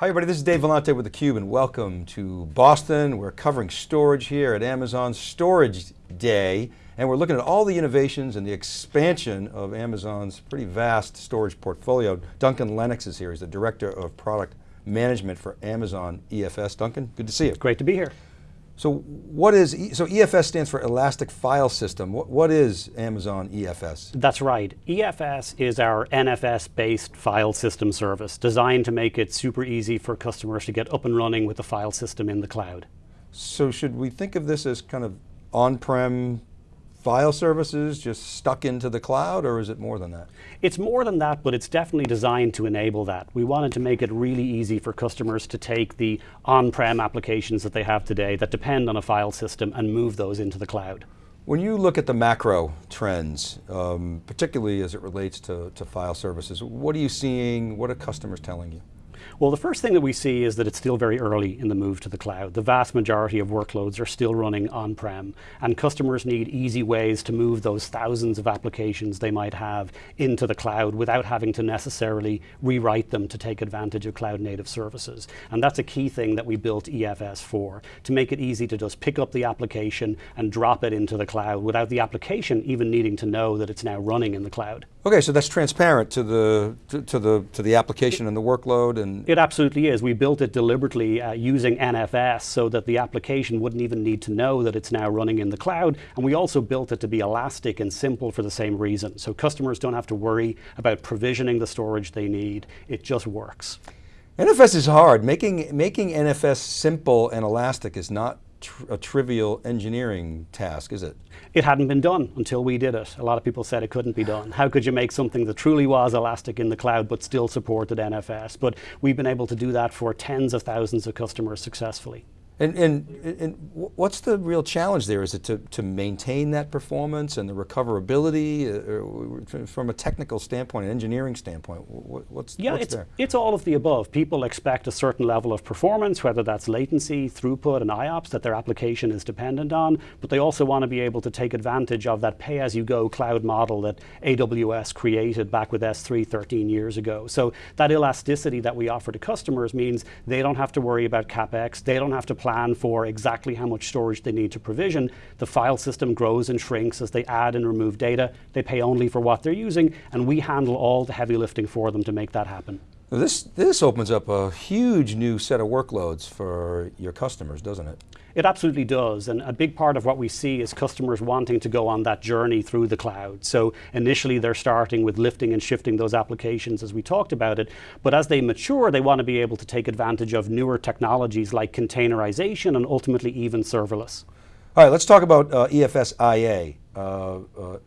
Hi everybody, this is Dave Vellante with theCUBE and welcome to Boston. We're covering storage here at Amazon Storage Day and we're looking at all the innovations and the expansion of Amazon's pretty vast storage portfolio. Duncan Lennox is here, he's the Director of Product Management for Amazon EFS. Duncan, good to see you. Great to be here. So what is, so EFS stands for Elastic File System. What, what is Amazon EFS? That's right. EFS is our NFS-based file system service designed to make it super easy for customers to get up and running with the file system in the cloud. So should we think of this as kind of on-prem file services just stuck into the cloud or is it more than that? It's more than that, but it's definitely designed to enable that. We wanted to make it really easy for customers to take the on-prem applications that they have today that depend on a file system and move those into the cloud. When you look at the macro trends, um, particularly as it relates to, to file services, what are you seeing? What are customers telling you? Well, the first thing that we see is that it's still very early in the move to the cloud. The vast majority of workloads are still running on-prem, and customers need easy ways to move those thousands of applications they might have into the cloud without having to necessarily rewrite them to take advantage of cloud native services. And that's a key thing that we built EFS for, to make it easy to just pick up the application and drop it into the cloud without the application even needing to know that it's now running in the cloud. Okay, so that's transparent to the, to, to the, to the application and the workload and it absolutely is. We built it deliberately uh, using NFS so that the application wouldn't even need to know that it's now running in the cloud. And we also built it to be elastic and simple for the same reason. So customers don't have to worry about provisioning the storage they need. It just works. NFS is hard. Making, making NFS simple and elastic is not tr a trivial engineering task, is it? It hadn't been done until we did it. A lot of people said it couldn't be done. How could you make something that truly was elastic in the cloud but still supported NFS? But we've been able to do that for tens of thousands of customers successfully. And, and, and, what's the real challenge there? Is it to, to maintain that performance and the recoverability uh, from a technical standpoint, an engineering standpoint? What's, yeah, what's it's, there? it's all of the above. People expect a certain level of performance, whether that's latency, throughput, and IOPS that their application is dependent on, but they also want to be able to take advantage of that pay-as-you-go cloud model that AWS created back with S3 13 years ago. So that elasticity that we offer to customers means they don't have to worry about CapEx, they don't have to plan plan for exactly how much storage they need to provision. The file system grows and shrinks as they add and remove data. They pay only for what they're using, and we handle all the heavy lifting for them to make that happen. This, this opens up a huge new set of workloads for your customers, doesn't it? It absolutely does, and a big part of what we see is customers wanting to go on that journey through the cloud. So initially they're starting with lifting and shifting those applications as we talked about it, but as they mature, they want to be able to take advantage of newer technologies like containerization and ultimately even serverless. All right, let's talk about uh, EFS IA. Uh, uh, uh,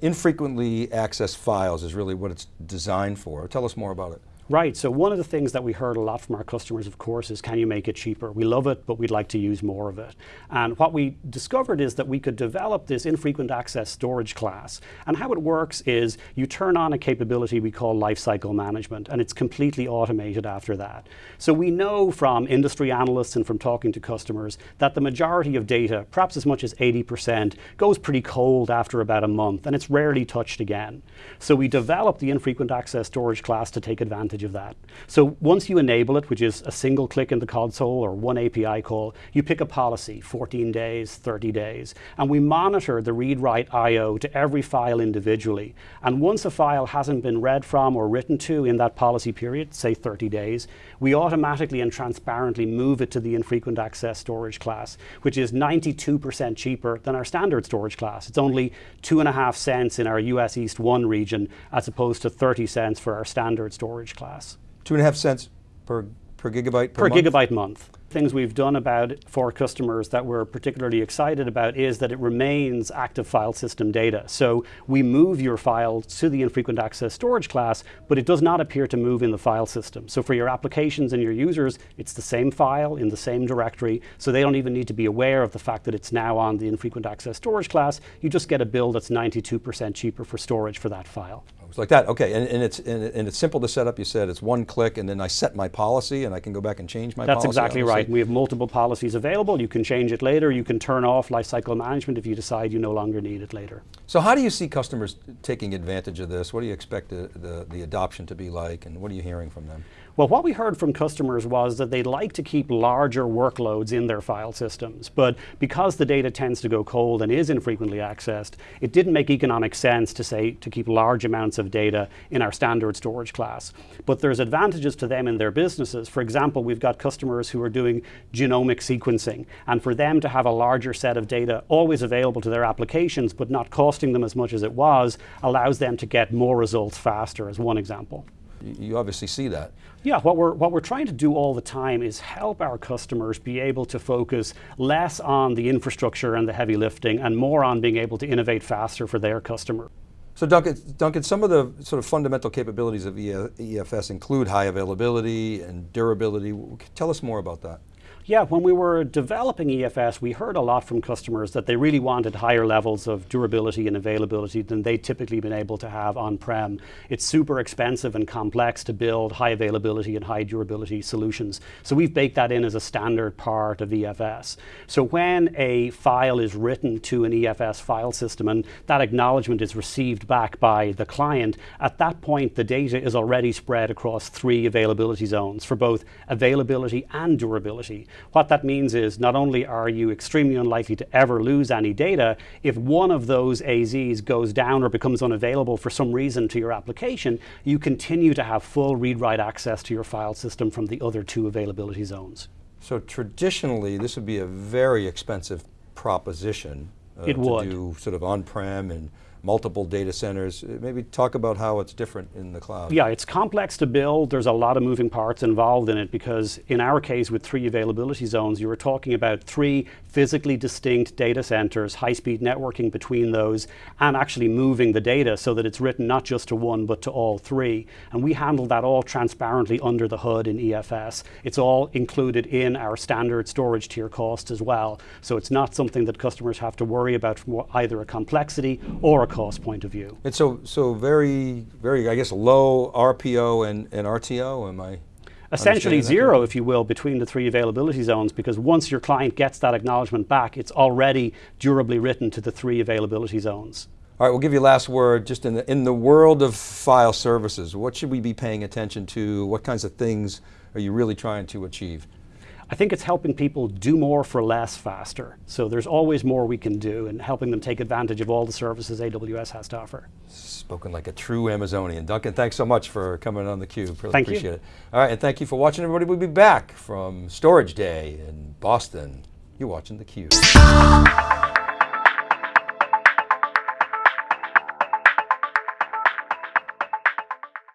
infrequently accessed files is really what it's designed for. Tell us more about it. Right, so one of the things that we heard a lot from our customers, of course, is can you make it cheaper? We love it, but we'd like to use more of it. And what we discovered is that we could develop this infrequent access storage class. And how it works is you turn on a capability we call lifecycle management, and it's completely automated after that. So we know from industry analysts and from talking to customers that the majority of data, perhaps as much as 80%, goes pretty cold after about a month, and it's rarely touched again. So we developed the infrequent access storage class to take advantage advantage of that. So once you enable it, which is a single click in the console or one API call, you pick a policy, 14 days, 30 days, and we monitor the read-write I.O. to every file individually. And once a file hasn't been read from or written to in that policy period, say 30 days, we automatically and transparently move it to the infrequent access storage class, which is 92% cheaper than our standard storage class. It's only two and a half cents in our US East 1 region as opposed to 30 cents for our standard storage class class. Two and a half cents per, per gigabyte per, per month? gigabyte month things we've done about it for customers that we're particularly excited about is that it remains active file system data. So we move your file to the infrequent access storage class, but it does not appear to move in the file system. So for your applications and your users, it's the same file in the same directory, so they don't even need to be aware of the fact that it's now on the infrequent access storage class. You just get a bill that's 92% cheaper for storage for that file. It's like that, okay, and, and it's and, and, it's simple to set up, you said, it's one click and then I set my policy and I can go back and change my That's policy? That's exactly obviously. right. We have multiple policies available, you can change it later, you can turn off lifecycle management if you decide you no longer need it later. So how do you see customers taking advantage of this? What do you expect the, the, the adoption to be like and what are you hearing from them? Well, what we heard from customers was that they'd like to keep larger workloads in their file systems, but because the data tends to go cold and is infrequently accessed, it didn't make economic sense to say to keep large amounts of data in our standard storage class. But there's advantages to them in their businesses. For example, we've got customers who are doing genomic sequencing, and for them to have a larger set of data always available to their applications, but not costing them as much as it was, allows them to get more results faster, as one example. You obviously see that. Yeah, what we're, what we're trying to do all the time is help our customers be able to focus less on the infrastructure and the heavy lifting and more on being able to innovate faster for their customer. So Duncan, Duncan, some of the sort of fundamental capabilities of EFS include high availability and durability. Tell us more about that. Yeah, when we were developing EFS, we heard a lot from customers that they really wanted higher levels of durability and availability than they'd typically been able to have on-prem. It's super expensive and complex to build high availability and high durability solutions. So we've baked that in as a standard part of EFS. So when a file is written to an EFS file system and that acknowledgement is received back by the client, at that point the data is already spread across three availability zones for both availability and durability. What that means is not only are you extremely unlikely to ever lose any data, if one of those AZs goes down or becomes unavailable for some reason to your application, you continue to have full read-write access to your file system from the other two availability zones. So traditionally, this would be a very expensive proposition uh, it would. to do sort of on-prem and multiple data centers. Uh, maybe talk about how it's different in the cloud. Yeah, it's complex to build. There's a lot of moving parts involved in it because in our case with three availability zones, you were talking about three physically distinct data centers, high-speed networking between those, and actually moving the data so that it's written not just to one, but to all three. And we handle that all transparently under the hood in EFS. It's all included in our standard storage tier cost as well. So it's not something that customers have to worry about from either a complexity or a cost point of view. And so, so very, very, I guess, low RPO and, and RTO, am I? Essentially zero, if you will, between the three availability zones, because once your client gets that acknowledgement back, it's already durably written to the three availability zones. All right, we'll give you last word, just in the, in the world of file services, what should we be paying attention to? What kinds of things are you really trying to achieve? I think it's helping people do more for less faster. So there's always more we can do and helping them take advantage of all the services AWS has to offer. Spoken like a true Amazonian. Duncan, thanks so much for coming on theCUBE. Really thank appreciate you. it. All right, and thank you for watching everybody. We'll be back from Storage Day in Boston. You're watching theCUBE.